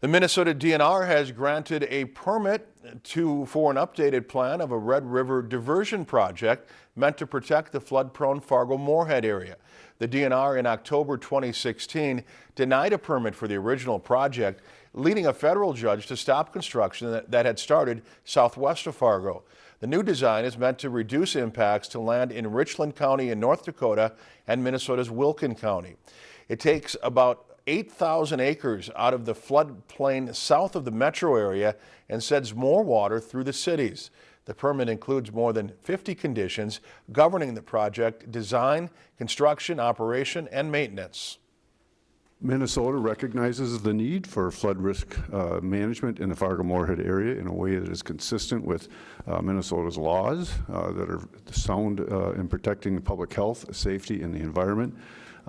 The Minnesota DNR has granted a permit to for an updated plan of a Red River diversion project meant to protect the flood-prone Fargo-Moorhead area. The DNR in October 2016 denied a permit for the original project, leading a federal judge to stop construction that, that had started southwest of Fargo. The new design is meant to reduce impacts to land in Richland County in North Dakota and Minnesota's Wilkin County. It takes about 8,000 acres out of the floodplain south of the metro area and sends more water through the cities. The permit includes more than 50 conditions governing the project design, construction, operation, and maintenance. Minnesota recognizes the need for flood risk uh, management in the Fargo-Moorhead area in a way that is consistent with uh, Minnesota's laws uh, that are sound uh, in protecting public health, safety, and the environment.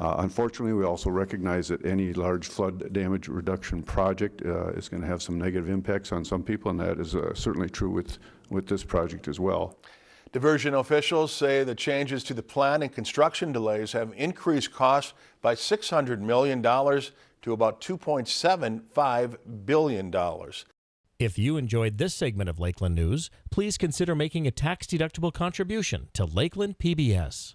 Uh, unfortunately, we also recognize that any large flood damage reduction project uh, is going to have some negative impacts on some people, and that is uh, certainly true with, with this project as well. Diversion officials say the changes to the plan and construction delays have increased costs by $600 million to about $2.75 billion. If you enjoyed this segment of Lakeland News, please consider making a tax-deductible contribution to Lakeland PBS.